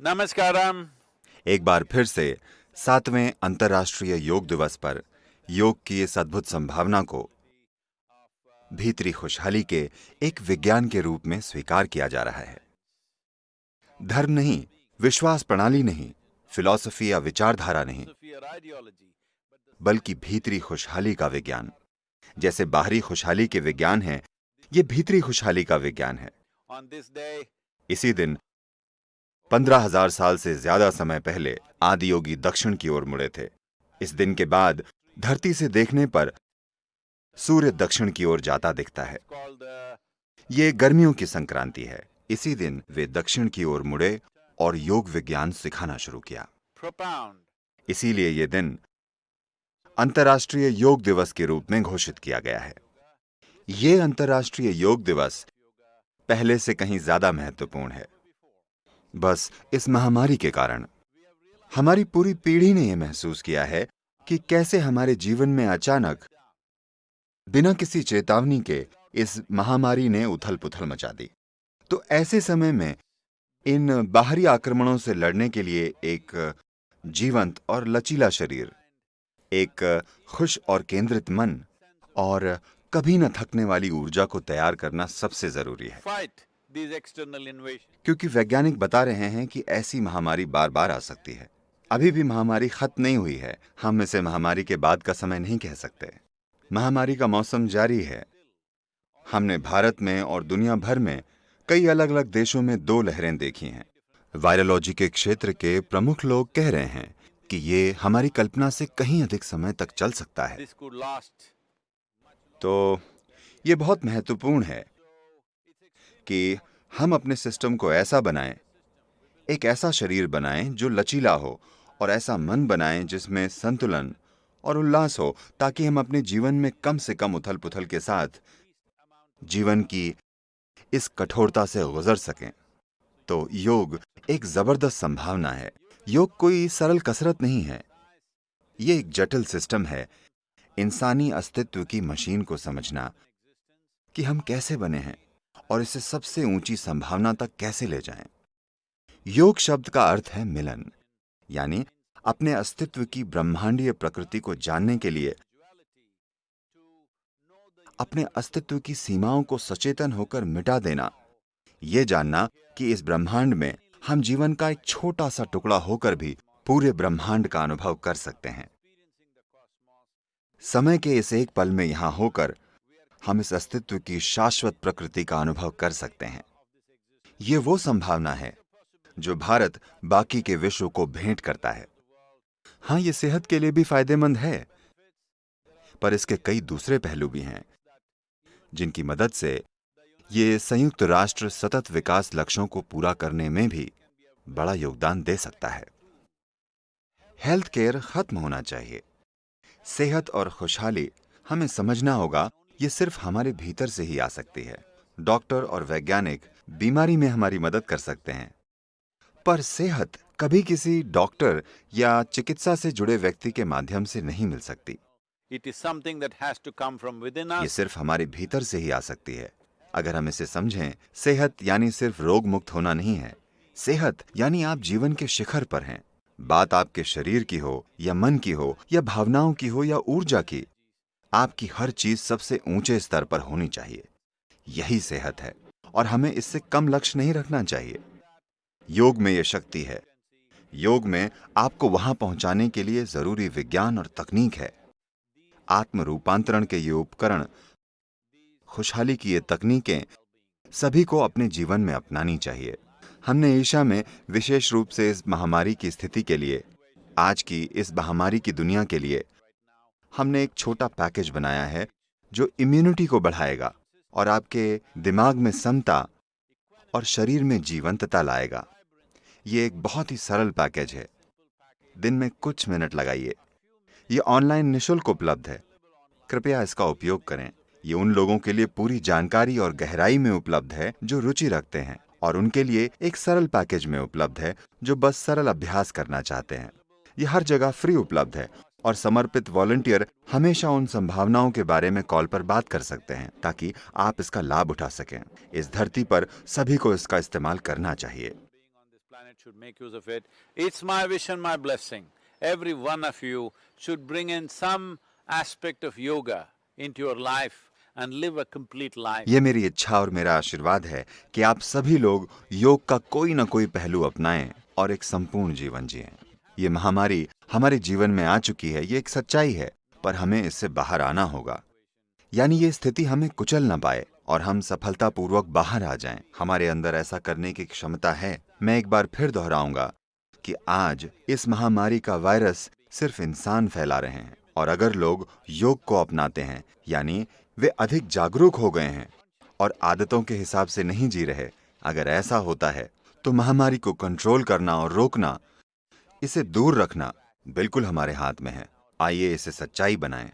नमस्कारम। एक बार फिर से सातवें अंतर्राष्ट्रीय योग दिवस पर योग की इस अद्भुत संभावना को भीतरी खुशहाली के एक विज्ञान के रूप में स्वीकार किया जा रहा है। धर्म नहीं, विश्वास प्रणाली नहीं, फिलॉसफी या विचारधारा नहीं, बल्कि भीतरी खुशहाली का विज्ञान। जैसे बाहरी खुशहाली के विज्ञान है, ये भीतरी खुशहाली का विज्ञान है। इसी दिन पंद्रह हज़ार साल से ज़्यादा समय पहले आदि योगी दक्षिण की ओर मुड़े थे। इस दिन के बाद धरती से देखने पर सूर्य दक्षिण की ओर जाता दिखता है। ये गर्मियों की संक्रांति है। इसी दिन वे दक्षिण की ओर मुड़े और योग विज्ञान सिखाना शुरू किया। इसीलिए ये दिन अंतर्राष्ट्रीय योग दिवस के रूप में घोषित किया गया है। ये अंतर्राष्ट्रीय योग दिवस पहले से कहीं ज़्यादा महत्वपूर्ण है। बस इस महामारी के कारण। हमारी पूरी पीढ़ी ने यह महसूस किया है कि कैसे हमारे जीवन में अचानक, बिना किसी चेतावनी के, इस महामारी ने उथल पुथल मचा दी। तो ऐसे समय में, इन बाहरी आक्रमणों से लड़ने के लिए एक जीवंत और लचीला शरीर, एक खुश और केंद्रित मन, और कभी न थकने वाली ऊर्जा को तैयार करना सबसे ज़रूरी है। क्योंकि वैज्ञानिक बता रहे हैं कि ऐसी महामारी बार बार आ सकती है। अभी भी महामारी खत्म नहीं हुई है। हम इसे महामारी के बाद का समय नहीं कह सकते। महामारी का मौसम जारी है। हमने भारत में और दुनिया भर में कई अलग अलग देशों में दो लहरें देखी हैं। वायरोलॉजी के क्षेत्र के प्रमुख लोग कह रहे हैं कि ये हमारी कल्पना से कहीं अधिक समय तक चल सकता है। तो ये बहुत महत्वपूर्ण है कि हम अपने सिस्टम को ऐसा बनाएँ। एक ऐसा शरीर बनाएँ जो लचीला हो और ऐसा मन बनाएँ जिसमें संतुलन और उल्लास हो, ताकि हम अपने जीवन में कम से कम उथल पुथल के साथ जीवन की इस कठोरता से गुजर सकें। तो योग एक ज़बरदस्त संभावना है। योग कोई सरल कसरत नहीं है। ये एक जटिल सिस्टम है। इंसानी अस्तित्व की मशीन को समझना कि हम कैसे बने हैं। और इसे सबसे ऊँची संभावना तक कैसे ले जाएँ। योग शब्द का अर्थ है मिलन, यानी अपने अस्तित्व की ब्रह्मांडीय प्रकृति को जानने के लिए अपने अस्तित्व की सीमाओं को सचेतन होकर मिटा देना यह जानना कि इस ब्रह्मांड में हम जीवन का एक छोटा सा टुकड़ा होकर भी पूरे ब्रह्मांड का अनुभव कर सकते हैं समय के इस एक पल में यहाँ होकर हम इस अस्तित्व की शाश्वत प्रकृति का अनुभव कर सकते हैं। ये वो संभावना है, जो भारत बाकी के विश्व को भेंट करता है। हाँ, ये सेहत के लिए भी फ़ायदेमंद है, पर इसके कई दूसरे पहलू भी हैं, जिनकी मदद से ये संयुक्त राष्ट्र सतत विकास लक्ष्यों को पूरा करने में भी बड़ा योगदान दे सकता है। हेल्थ केयर खत्म होना चाहिए। सेहत और खुशहाली हमें समझना होगा ये सिर्फ़ हमारे भीतर से ही आ सकती है। डॉक्टर और वैज्ञानिक बीमारी में हमारी मदद कर सकते हैं। पर सेहत कभी किसी डॉक्टर या चिकित्सा से जुड़े व्यक्ति के माध्यम से नहीं मिल सकती। It is something that has to come from within ये सिर्फ़ हमारे भीतर से ही आ सकती है। अगर हम इसे समझें सेहत यानी सिर्फ़ रोग मुक्त होना नहीं है। सेहत यानी आप जीवन के शिखर पर हैं। बात आपके शरीर की हो या मन की हो या भावनाओं की हो या ऊर्जा की आपकी हर चीज़ सबसे ऊँचे स्तर पर होनी चाहिए। यही सेहत है, और हमें इससे कम लक्ष्य नहीं रखना चाहिए। योग में यह शक्ति है। योग में आपको वहाँ पहुँचाने के लिए ज़रूरी विज्ञान और तकनीक है। आत्म रूपांतरण के ये उपकरण, खुशहाली की ये तकनीकें सभी को अपने जीवन में अपनानी चाहिए। हमने ईशा में विशेष रूप से इस महामारी की स्थिति के लिए, आज की इस महामारी की दुनिया के लिए हमने एक छोटा पैकेज बनाया है, जो इम्यूनिटी को बढ़ाएगा और आपके दिमाग में समता और शरीर में जीवंतता लाएगा। ये एक बहुत ही सरल पैकेज है। दिन में कुछ मिनट लगाइए। ये ऑनलाइन निशुल्क उपलब्ध है। कृपया इसका उपयोग करें। ये उन लोगों के लिए पूरी जानकारी और गहराई में उपलब्ध है, जो रुचि रखते हैं और उनके लिए एक सरल पैकेज में उपलब्ध है, जो बस सरल अभ्यास करना चाहते हैं। ये हर जगह फ्री उपलब्ध है और समर्पित वॉलंटियर हमेशा उन संभावनाओं के बारे में कॉल पर बात कर सकते हैं ताकि आप इसका लाभ उठा सकें इस धरती पर सभी को इसका इस्तेमाल करना चाहिए. It's my wish and my blessing. Every one of you should bring in some aspect of yoga into your life and live a complete life. ये मेरी इच्छा और मेरा आशीर्वाद है कि आप सभी लोग योग का कोई ना कोई पहलू अपनाएँ और एक संपूर्ण जीवन जिएँ। ये महामारी हमारे जीवन में आ चुकी है, ये एक सच्चाई है, पर हमें इससे बाहर आना होगा यानी ये स्थिति हमें कुचल ना पाए और हम सफलतापूर्वक बाहर आ जाएँ। हमारे अंदर ऐसा करने की क्षमता है मैं एक बार फिर दोहराऊँगा कि आज इस महामारी का वायरस सिर्फ़ इंसान फैला रहे हैं और अगर लोग योग को अपनाते हैं, यानी वे अधिक जागरूक हो गए हैं और आदतों के हिसाब से नहीं जी रहे, अगर ऐसा होता है तो महामारी को कंट्रोल करना और रोकना, इसे दूर रखना बिल्कुल हमारे हाथ में है। आइए इसे सच्चाई बनाएँ।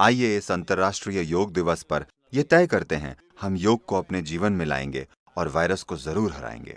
आइए इस अंतर्राष्ट्रीय योग दिवस पर यह तय करते हैं, हम योग को अपने जीवन में लाएँगे और वायरस को ज़रूर हराएँगे।